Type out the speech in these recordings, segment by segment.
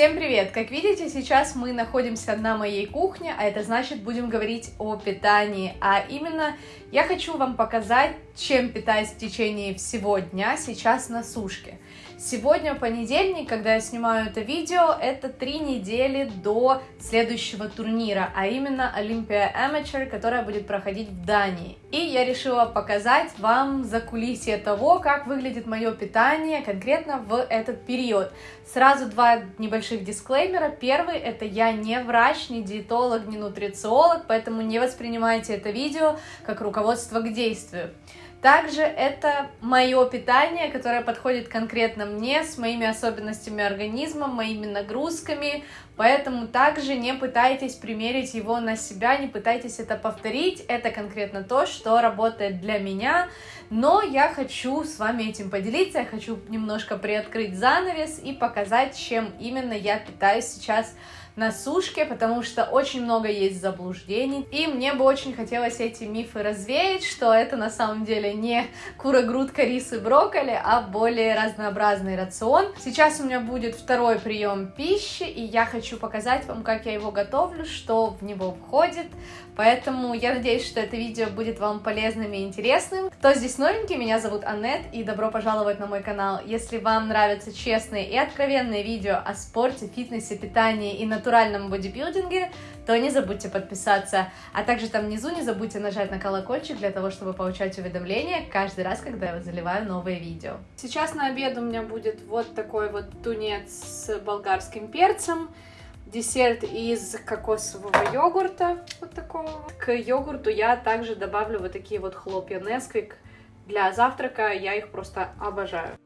Всем привет! Как видите, сейчас мы находимся на моей кухне, а это значит будем говорить о питании. А именно я хочу вам показать, чем питаюсь в течение всего дня сейчас на сушке. Сегодня понедельник, когда я снимаю это видео, это три недели до следующего турнира, а именно Olympia Amateur, которая будет проходить в Дании. И я решила показать вам за кулисье того, как выглядит мое питание конкретно в этот период. Сразу два небольших дисклеймера. Первый, это я не врач, не диетолог, не нутрициолог, поэтому не воспринимайте это видео как руководство к действию. Также это мое питание, которое подходит конкретно мне, с моими особенностями организма, моими нагрузками, поэтому также не пытайтесь примерить его на себя, не пытайтесь это повторить, это конкретно то, что работает для меня, но я хочу с вами этим поделиться, я хочу немножко приоткрыть занавес и показать, чем именно я питаюсь сейчас на сушке, потому что очень много есть заблуждений, и мне бы очень хотелось эти мифы развеять, что это на самом деле не кура, грудка, рис и брокколи, а более разнообразный рацион. Сейчас у меня будет второй прием пищи, и я хочу показать вам, как я его готовлю, что в него входит, Поэтому я надеюсь, что это видео будет вам полезным и интересным. Кто здесь новенький, меня зовут Аннет, и добро пожаловать на мой канал. Если вам нравятся честные и откровенные видео о спорте, фитнесе, питании и натуральном бодибилдинге, то не забудьте подписаться. А также там внизу не забудьте нажать на колокольчик для того, чтобы получать уведомления каждый раз, когда я заливаю новые видео. Сейчас на обед у меня будет вот такой вот тунец с болгарским перцем десерт из кокосового йогурта, вот такого. К йогурту я также добавлю вот такие вот хлопья Nesquik для завтрака, я их просто обожаю.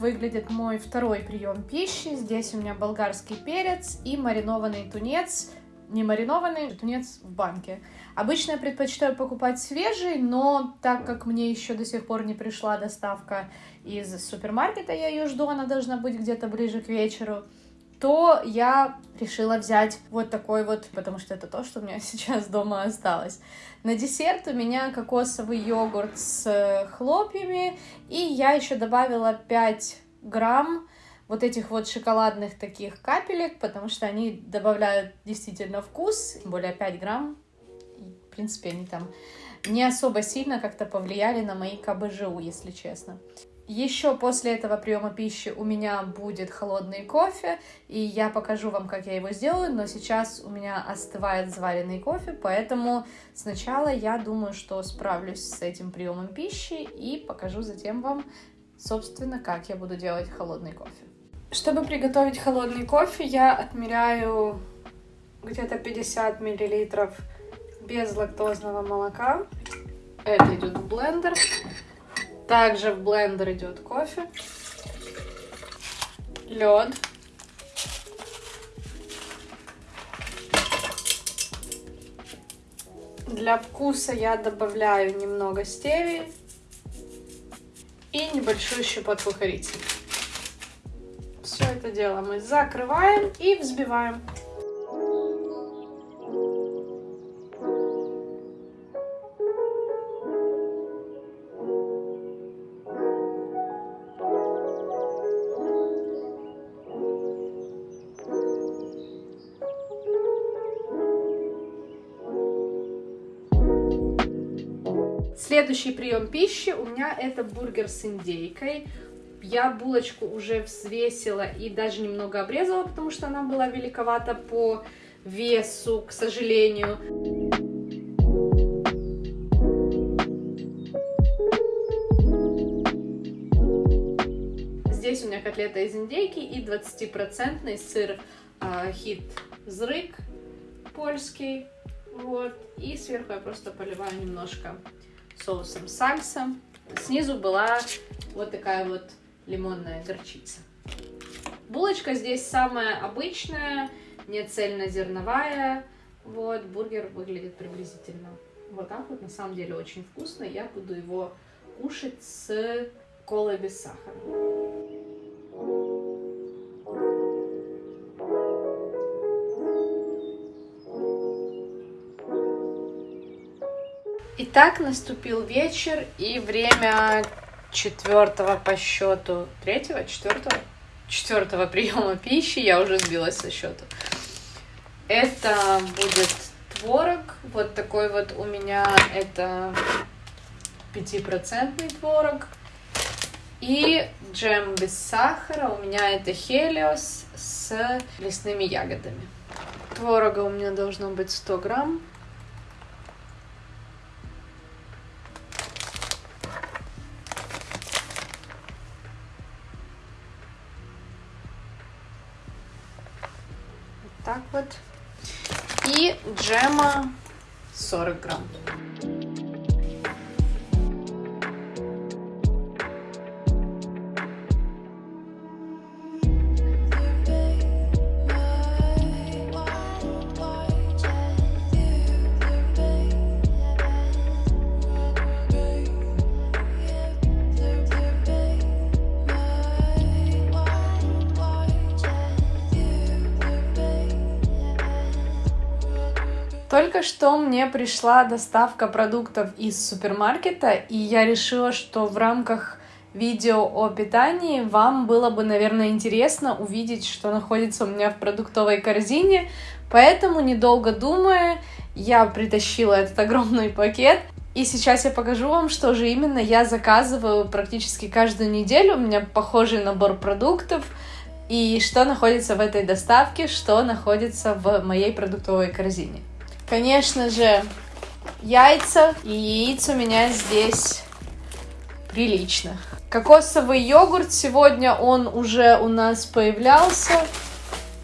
Выглядит мой второй прием пищи. Здесь у меня болгарский перец и маринованный тунец. Не маринованный, тунец в банке. Обычно я предпочитаю покупать свежий, но так как мне еще до сих пор не пришла доставка из супермаркета, я ее жду, она должна быть где-то ближе к вечеру, то я решила взять вот такой вот, потому что это то, что у меня сейчас дома осталось. На десерт у меня кокосовый йогурт с хлопьями, и я еще добавила 5 грамм вот этих вот шоколадных таких капелек, потому что они добавляют действительно вкус, тем более 5 грамм, в принципе, они там не особо сильно как-то повлияли на мои КБЖУ, если честно. Еще после этого приема пищи у меня будет холодный кофе, и я покажу вам, как я его сделаю, но сейчас у меня остывает заваренный кофе, поэтому сначала я думаю, что справлюсь с этим приемом пищи и покажу затем вам, собственно, как я буду делать холодный кофе. Чтобы приготовить холодный кофе, я отмеряю где-то 50 миллилитров безлактозного молока. Это идет в блендер. Также в блендер идет кофе, лед, Для вкуса я добавляю немного стевии и небольшую щепотку корицы. Все это дело мы закрываем и взбиваем. Следующий прием пищи у меня это бургер с индейкой. Я булочку уже взвесила и даже немного обрезала, потому что она была великовата по весу, к сожалению. Здесь у меня котлета из индейки и 20% сыр э, хит зрык польский. Вот. И сверху я просто поливаю немножко соусом сальса. Снизу была вот такая вот лимонная горчица. Булочка здесь самая обычная, не цельнозерновая. Вот, бургер выглядит приблизительно вот так вот. На самом деле очень вкусно. Я буду его кушать с колой без сахара. Итак, наступил вечер и время четвертого по счету, третьего, четвертого, четвертого приема пищи, я уже сбилась со счета. Это будет творог, вот такой вот у меня, это пятипроцентный творог. И джем без сахара, у меня это хелиос с лесными ягодами. Творога у меня должно быть 100 грамм. Так вот. И джема 40 грамм. Только что мне пришла доставка продуктов из супермаркета, и я решила, что в рамках видео о питании вам было бы, наверное, интересно увидеть, что находится у меня в продуктовой корзине. Поэтому, недолго думая, я притащила этот огромный пакет. И сейчас я покажу вам, что же именно я заказываю практически каждую неделю. У меня похожий набор продуктов. И что находится в этой доставке, что находится в моей продуктовой корзине. Конечно же, яйца. И яиц у меня здесь прилично. Кокосовый йогурт. Сегодня он уже у нас появлялся.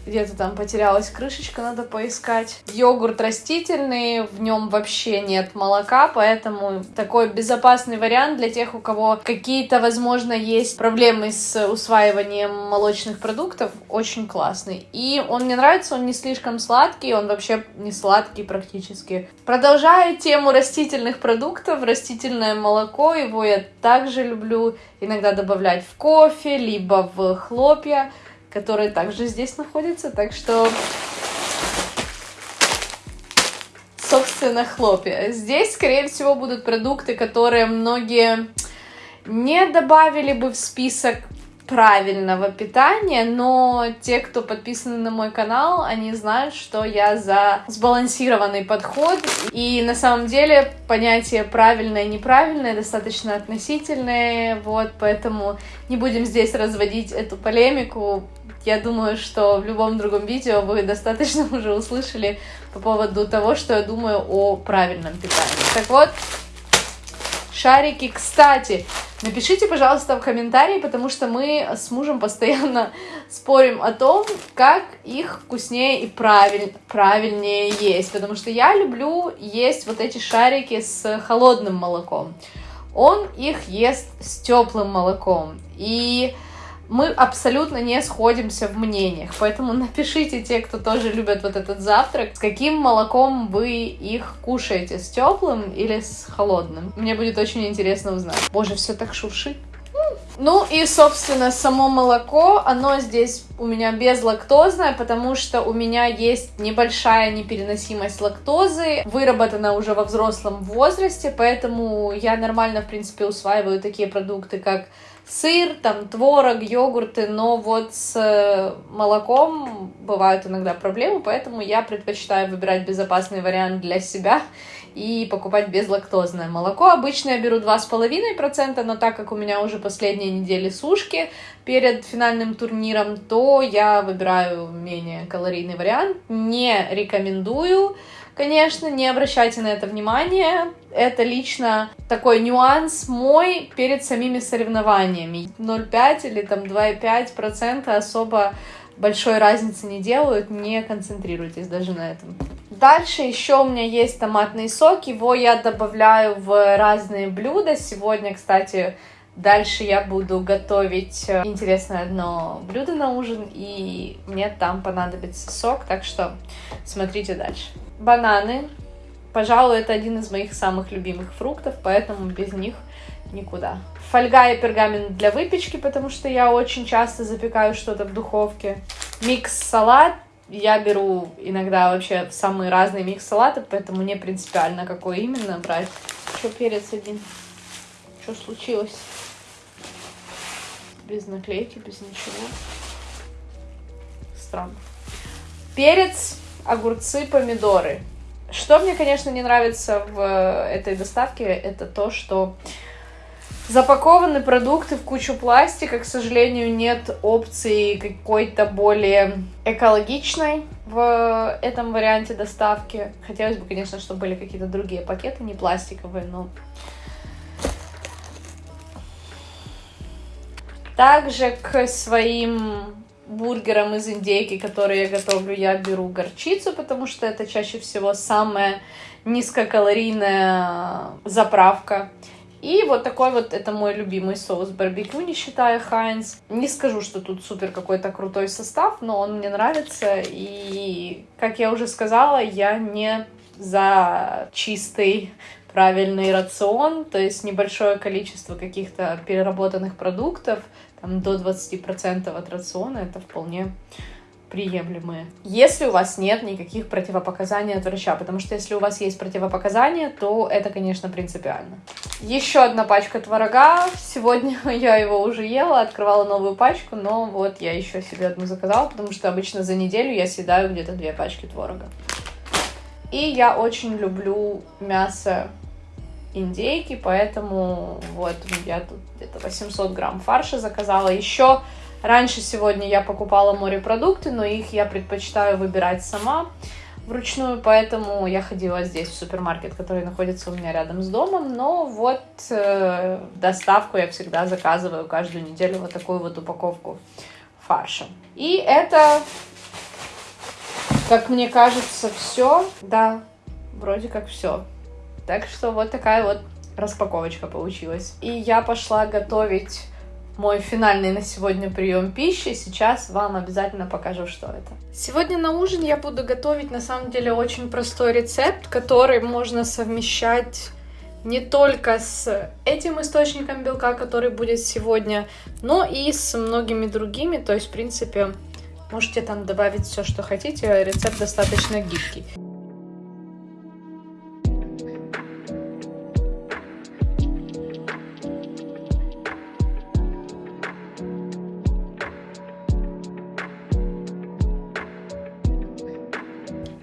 Где-то там потерялась крышечка, надо поискать. Йогурт растительный, в нем вообще нет молока, поэтому такой безопасный вариант для тех, у кого какие-то, возможно, есть проблемы с усваиванием молочных продуктов. Очень классный. И он мне нравится, он не слишком сладкий, он вообще не сладкий практически. Продолжая тему растительных продуктов, растительное молоко, его я также люблю иногда добавлять в кофе, либо в хлопья которые также здесь находятся. Так что, собственно, хлопья. Здесь, скорее всего, будут продукты, которые многие не добавили бы в список правильного питания, но те, кто подписаны на мой канал, они знают, что я за сбалансированный подход. И на самом деле понятие правильное и неправильное достаточно относительное, вот, поэтому не будем здесь разводить эту полемику. Я думаю, что в любом другом видео вы достаточно уже услышали по поводу того, что я думаю о правильном питании. Так вот, шарики. Кстати, напишите, пожалуйста, в комментарии, потому что мы с мужем постоянно спорим о том, как их вкуснее и правиль... правильнее есть. Потому что я люблю есть вот эти шарики с холодным молоком. Он их ест с теплым молоком. И мы абсолютно не сходимся в мнениях, поэтому напишите те, кто тоже любят вот этот завтрак, с каким молоком вы их кушаете, с теплым или с холодным. Мне будет очень интересно узнать. Боже, все так шуршит. Ну и, собственно, само молоко, оно здесь у меня безлактозное, потому что у меня есть небольшая непереносимость лактозы, выработана уже во взрослом возрасте, поэтому я нормально, в принципе, усваиваю такие продукты, как сыр, там творог, йогурты, но вот с э, молоком бывают иногда проблемы, поэтому я предпочитаю выбирать безопасный вариант для себя и покупать безлактозное молоко. Обычно я беру 2,5%, но так как у меня уже последние недели сушки перед финальным турниром, то я выбираю менее калорийный вариант. Не рекомендую Конечно, не обращайте на это внимание. Это лично такой нюанс мой перед самими соревнованиями. 0,5 или там 2,5% особо большой разницы не делают, не концентрируйтесь даже на этом. Дальше еще у меня есть томатный сок, его я добавляю в разные блюда. Сегодня, кстати, дальше я буду готовить э, интересное одно блюдо на ужин, и мне там понадобится сок, так что смотрите дальше. Бананы. Пожалуй, это один из моих самых любимых фруктов, поэтому без них никуда. Фольга и пергамент для выпечки, потому что я очень часто запекаю что-то в духовке. Микс-салат. Я беру иногда вообще самые разные микс-салаты, поэтому не принципиально, какой именно брать. Что перец один? Что случилось? Без наклейки, без ничего. Странно. Перец, огурцы, помидоры. Что мне, конечно, не нравится в этой доставке, это то, что запакованы продукты в кучу пластика. К сожалению, нет опции какой-то более экологичной в этом варианте доставки. Хотелось бы, конечно, чтобы были какие-то другие пакеты, не пластиковые, но... Также к своим бургерам из индейки, которые я готовлю, я беру горчицу, потому что это чаще всего самая низкокалорийная заправка. И вот такой вот, это мой любимый соус барбекю, не считая Хайнс. Не скажу, что тут супер какой-то крутой состав, но он мне нравится. И, как я уже сказала, я не за чистый правильный рацион, то есть небольшое количество каких-то переработанных продуктов, там до 20% от рациона, это вполне приемлемые. Если у вас нет никаких противопоказаний от врача, потому что если у вас есть противопоказания, то это, конечно, принципиально. Еще одна пачка творога. Сегодня я его уже ела, открывала новую пачку, но вот я еще себе одну заказала, потому что обычно за неделю я съедаю где-то две пачки творога. И я очень люблю мясо индейки, поэтому вот я тут где-то 800 грамм фарша заказала. Еще Раньше сегодня я покупала морепродукты, но их я предпочитаю выбирать сама вручную, поэтому я ходила здесь в супермаркет, который находится у меня рядом с домом, но вот э, доставку я всегда заказываю каждую неделю вот такую вот упаковку фарша. И это, как мне кажется, все, да, вроде как все. Так что вот такая вот распаковочка получилась. И я пошла готовить мой финальный на сегодня прием пищи. Сейчас вам обязательно покажу, что это. Сегодня на ужин я буду готовить на самом деле очень простой рецепт, который можно совмещать не только с этим источником белка, который будет сегодня, но и с многими другими. То есть, в принципе, можете там добавить все, что хотите. Рецепт достаточно гибкий.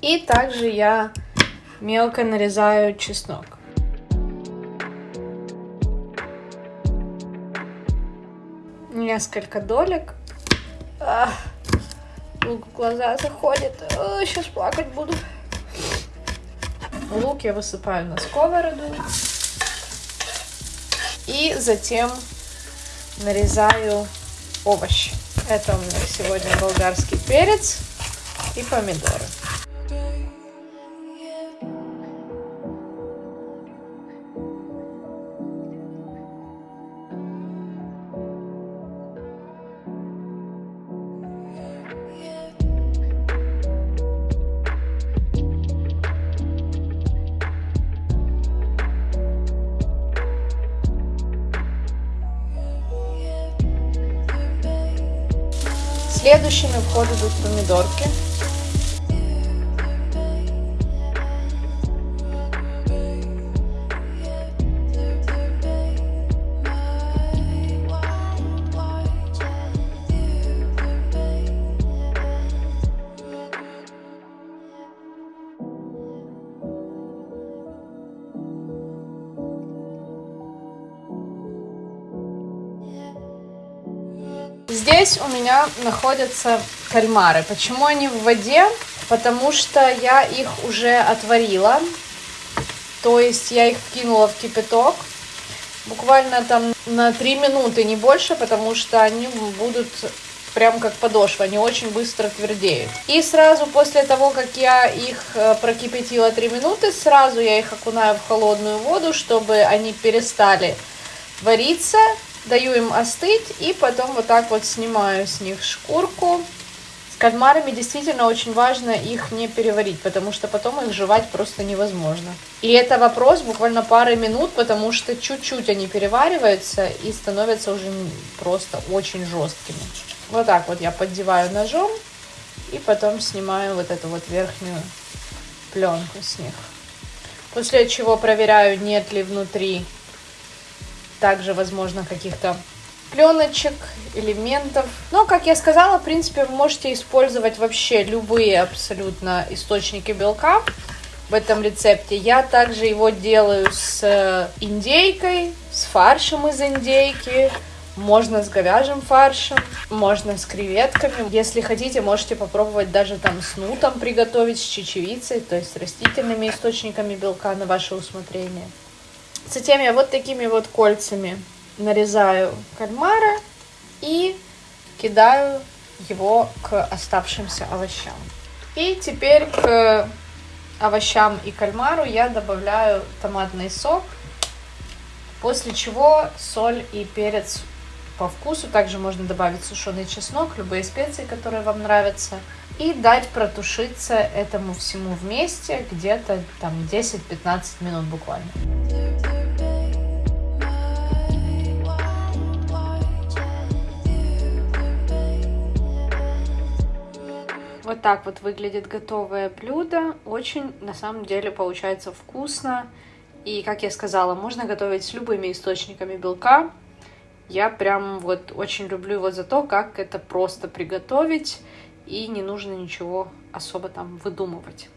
И также я мелко нарезаю чеснок. Несколько долек. Лук в глаза заходит. Ах, сейчас плакать буду. Лук я высыпаю на сковороду. И затем нарезаю овощи. Это у меня сегодня болгарский перец и помидоры. Следующими в ход идут помидорки. Здесь у меня находятся кальмары. Почему они в воде? Потому что я их уже отварила. То есть я их кинула в кипяток. Буквально там на 3 минуты, не больше, потому что они будут прям как подошва, они очень быстро твердеют. И сразу после того, как я их э, прокипятила 3 минуты, сразу я их окунаю в холодную воду, чтобы они перестали вариться, даю им остыть и потом вот так вот снимаю с них шкурку. С кальмарами действительно очень важно их не переварить, потому что потом их жевать просто невозможно. И это вопрос буквально пары минут, потому что чуть-чуть они перевариваются и становятся уже просто очень жесткими. Вот так вот я поддеваю ножом и потом снимаю вот эту вот верхнюю пленку с них. После чего проверяю, нет ли внутри также, возможно, каких-то пленочек, элементов. Но, как я сказала, в принципе, вы можете использовать вообще любые абсолютно источники белка в этом рецепте. Я также его делаю с индейкой, с фаршем из индейки, можно с говяжьим фаршем, можно с креветками. Если хотите, можете попробовать даже там с нутом приготовить, с чечевицей, то есть растительными источниками белка на ваше усмотрение. Затем я вот такими вот кольцами нарезаю кальмара и кидаю его к оставшимся овощам. И теперь к овощам и кальмару я добавляю томатный сок, после чего соль и перец по вкусу. Также можно добавить сушеный чеснок, любые специи, которые вам нравятся. И дать протушиться этому всему вместе где-то там 10-15 минут буквально. Так вот выглядит готовое блюдо. Очень, на самом деле, получается вкусно. И, как я сказала, можно готовить с любыми источниками белка. Я прям вот очень люблю его за то, как это просто приготовить, и не нужно ничего особо там выдумывать.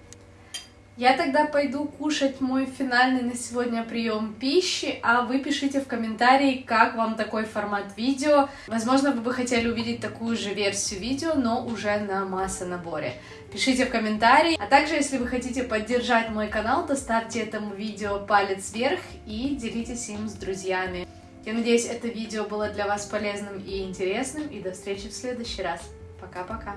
Я тогда пойду кушать мой финальный на сегодня прием пищи, а вы пишите в комментарии, как вам такой формат видео. Возможно, вы бы хотели увидеть такую же версию видео, но уже на масса наборе. Пишите в комментарии. А также, если вы хотите поддержать мой канал, то ставьте этому видео палец вверх и делитесь им с друзьями. Я надеюсь, это видео было для вас полезным и интересным, и до встречи в следующий раз. Пока-пока!